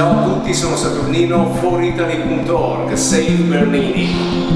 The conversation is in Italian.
Ciao a tutti, sono Saturnino, foritaly.org, Save Bernini.